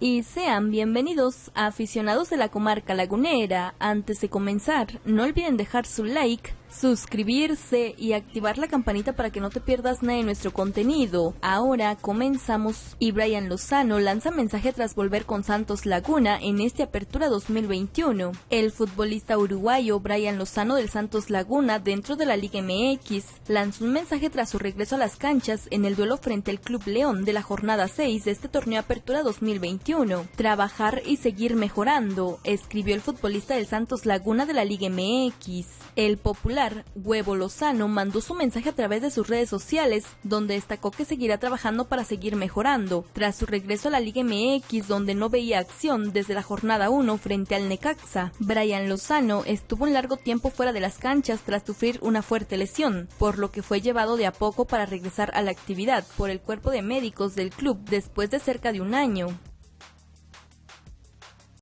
y sean bienvenidos a aficionados de la comarca lagunera. Antes de comenzar, no olviden dejar su like, suscribirse y activar la campanita para que no te pierdas nada de nuestro contenido. Ahora comenzamos y Brian Lozano lanza mensaje tras volver con Santos Laguna en este Apertura 2021. El futbolista uruguayo Brian Lozano del Santos Laguna dentro de la Liga MX lanzó un mensaje tras su regreso a las canchas en el duelo frente al Club León de la jornada 6 de este torneo Apertura 2021. Trabajar y seguir mejorando, escribió el futbolista del Santos Laguna de la Liga MX. El popular Huevo Lozano mandó su mensaje a través de sus redes sociales, donde destacó que seguirá trabajando para seguir mejorando, tras su regreso a la Liga MX donde no veía acción desde la jornada 1 frente al Necaxa. Brian Lozano estuvo un largo tiempo fuera de las canchas tras sufrir una fuerte lesión, por lo que fue llevado de a poco para regresar a la actividad por el cuerpo de médicos del club después de cerca de un año.